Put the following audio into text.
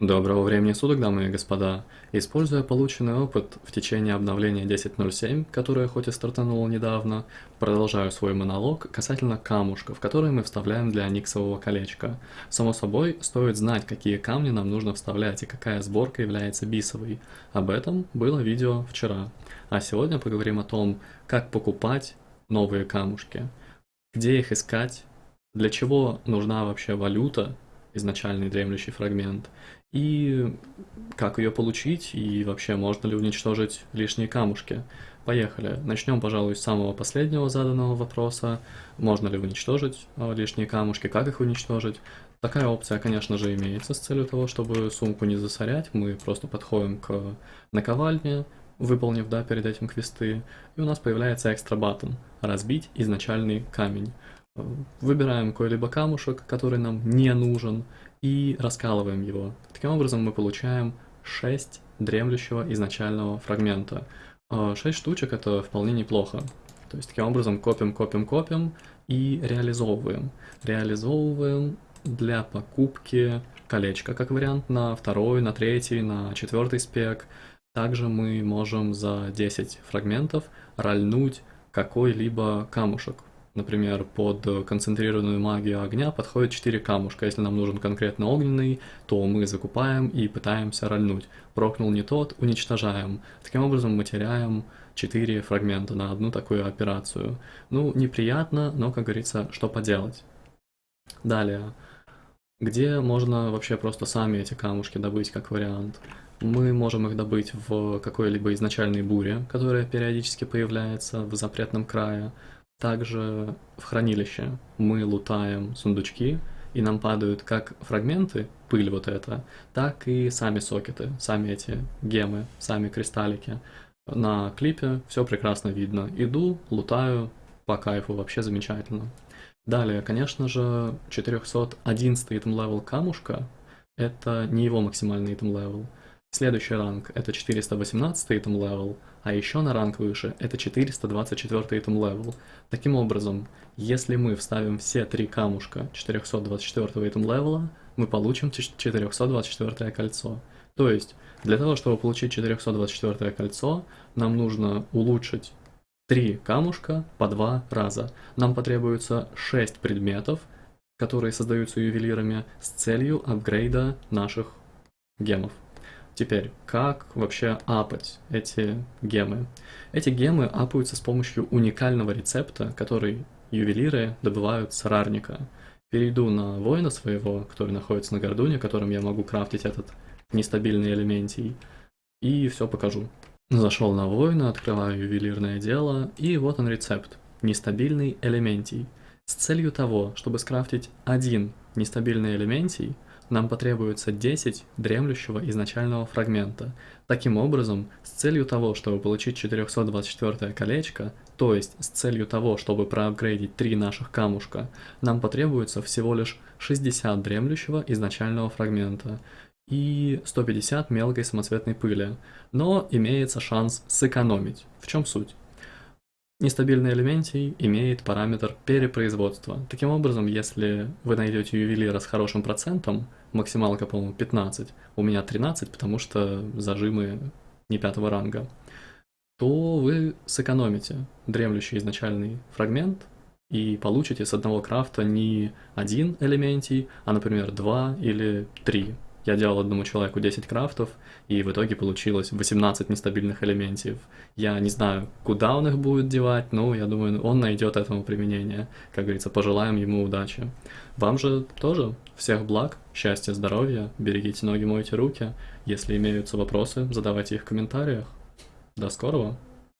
Доброго времени суток, дамы и господа. Используя полученный опыт в течение обновления 10.07, которое хоть и стартануло недавно, продолжаю свой монолог касательно камушков, которые мы вставляем для никсового колечка. Само собой, стоит знать, какие камни нам нужно вставлять и какая сборка является бисовой. Об этом было видео вчера. А сегодня поговорим о том, как покупать новые камушки, где их искать, для чего нужна вообще валюта, изначальный дремлющий фрагмент, и как ее получить, и вообще можно ли уничтожить лишние камушки. Поехали. Начнем, пожалуй, с самого последнего заданного вопроса. Можно ли уничтожить а, лишние камушки, как их уничтожить. Такая опция, конечно же, имеется с целью того, чтобы сумку не засорять. Мы просто подходим к наковальне, выполнив, да, перед этим квесты, и у нас появляется экстра баттон «Разбить изначальный камень». Выбираем какой-либо камушек, который нам не нужен, и раскалываем его. Таким образом мы получаем 6 дремлющего изначального фрагмента. 6 а, штучек это вполне неплохо. То есть таким образом копим, копим, копим и реализовываем. Реализовываем для покупки колечка, как вариант, на второй, на третий, на четвертый спек. Также мы можем за 10 фрагментов рольнуть какой-либо камушек. Например, под концентрированную магию огня подходит 4 камушка. Если нам нужен конкретно огненный, то мы закупаем и пытаемся рольнуть. Прокнул не тот, уничтожаем. Таким образом мы теряем 4 фрагмента на одну такую операцию. Ну, неприятно, но, как говорится, что поделать. Далее. Где можно вообще просто сами эти камушки добыть как вариант? Мы можем их добыть в какой-либо изначальной буре, которая периодически появляется в запретном крае. Также в хранилище мы лутаем сундучки, и нам падают как фрагменты, пыль вот эта, так и сами сокеты, сами эти гемы, сами кристаллики. На клипе все прекрасно видно. Иду, лутаю, по кайфу, вообще замечательно. Далее, конечно же, 411 item level камушка, это не его максимальный item level. Следующий ранг это 418 item level, а еще на ранг выше это 424 item level. Таким образом, если мы вставим все три камушка 424 item левела, мы получим 424 кольцо. То есть, для того, чтобы получить 424 кольцо, нам нужно улучшить 3 камушка по 2 раза. Нам потребуется 6 предметов, которые создаются ювелирами с целью апгрейда наших гемов. Теперь, как вообще апать эти гемы? Эти гемы апаются с помощью уникального рецепта, который ювелиры добывают с рарника. Перейду на воина своего, который находится на гордуне, которым я могу крафтить этот нестабильный элементий, и все покажу. Зашел на воина, открываю ювелирное дело, и вот он рецепт. Нестабильный элементий. С целью того, чтобы скрафтить один нестабильный элементий, нам потребуется 10 дремлющего изначального фрагмента. Таким образом, с целью того, чтобы получить 424 колечко, то есть с целью того, чтобы проапгрейдить 3 наших камушка, нам потребуется всего лишь 60 дремлющего изначального фрагмента и 150 мелкой самоцветной пыли, но имеется шанс сэкономить. В чем суть? Нестабильный элементий имеет параметр перепроизводства. Таким образом, если вы найдете ювелира с хорошим процентом, максималка, по-моему, 15, у меня 13, потому что зажимы не пятого ранга, то вы сэкономите дремлющий изначальный фрагмент и получите с одного крафта не один элементий, а, например, два или три я делал одному человеку 10 крафтов, и в итоге получилось 18 нестабильных элементов. Я не знаю, куда он их будет девать, но я думаю, он найдет этому применение. Как говорится, пожелаем ему удачи. Вам же тоже всех благ, счастья, здоровья, берегите ноги, мойте руки. Если имеются вопросы, задавайте их в комментариях. До скорого!